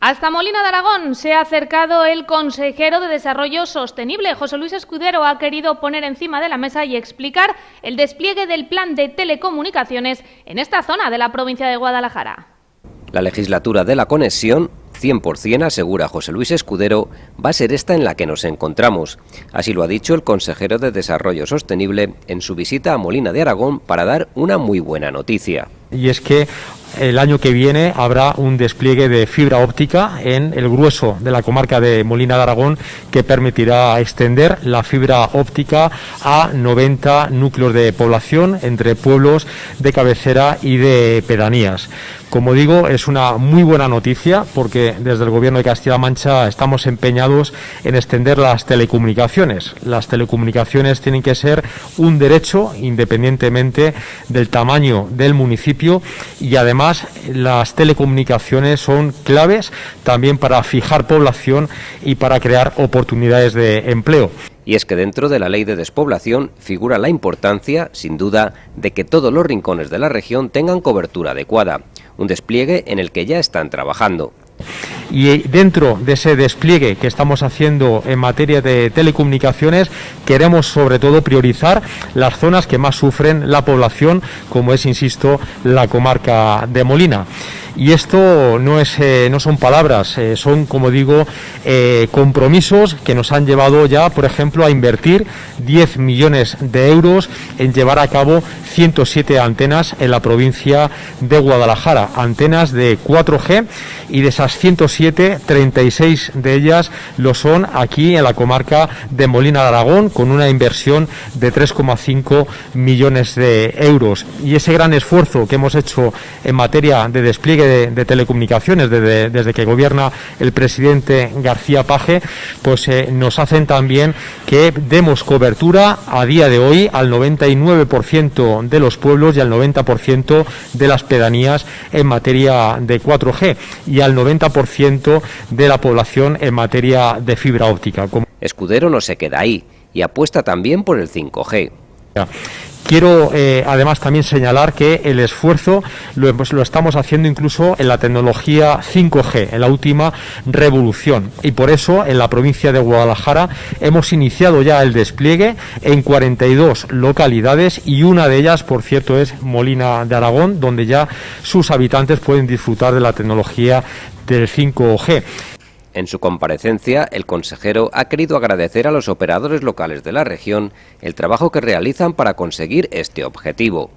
Hasta Molina de Aragón se ha acercado el consejero de Desarrollo Sostenible. José Luis Escudero ha querido poner encima de la mesa y explicar el despliegue del plan de telecomunicaciones en esta zona de la provincia de Guadalajara. La legislatura de la conexión 100% asegura José Luis Escudero, va a ser esta en la que nos encontramos. Así lo ha dicho el consejero de Desarrollo Sostenible en su visita a Molina de Aragón para dar una muy buena noticia. Y es que el año que viene habrá un despliegue de fibra óptica en el grueso de la comarca de Molina de Aragón que permitirá extender la fibra óptica a 90 núcleos de población entre pueblos de cabecera y de pedanías. Como digo, es una muy buena noticia porque desde el Gobierno de Castilla-La Mancha estamos empeñados en extender las telecomunicaciones. Las telecomunicaciones tienen que ser un derecho independientemente del tamaño del municipio y además las telecomunicaciones son claves también para fijar población y para crear oportunidades de empleo. Y es que dentro de la ley de despoblación figura la importancia, sin duda, de que todos los rincones de la región tengan cobertura adecuada, un despliegue en el que ya están trabajando. Y dentro de ese despliegue que estamos haciendo en materia de telecomunicaciones, queremos sobre todo priorizar las zonas que más sufren la población, como es, insisto, la comarca de Molina. Y esto no, es, eh, no son palabras, eh, son, como digo, eh, compromisos que nos han llevado ya, por ejemplo, a invertir 10 millones de euros en llevar a cabo 107 antenas en la provincia de Guadalajara, antenas de 4G y de esas 107, 36 de ellas lo son aquí en la comarca de Molina de Aragón con una inversión de 3,5 millones de euros. Y ese gran esfuerzo que hemos hecho en materia de despliegue de, telecomunicaciones desde, que gobierna el presidente García Paje, pues eh, nos hacen también que demos cobertura a día de hoy al 99% de los pueblos y al 90% de las pedanías en materia de 4G y al 90% de la población en materia de fibra óptica. Escudero no se queda ahí y apuesta también por el 5G. Quiero eh, además también señalar que el esfuerzo lo, lo, estamos haciendo incluso en la tecnología 5G, en la última revolución. Y por eso en la provincia de Guadalajara hemos iniciado ya el despliegue en 42 localidades y una de ellas, por cierto, es Molina de Aragón, donde ya sus habitantes pueden disfrutar de la tecnología del 5G. En su comparecencia, el consejero ha querido agradecer a los operadores locales de la región el trabajo que realizan para conseguir este objetivo.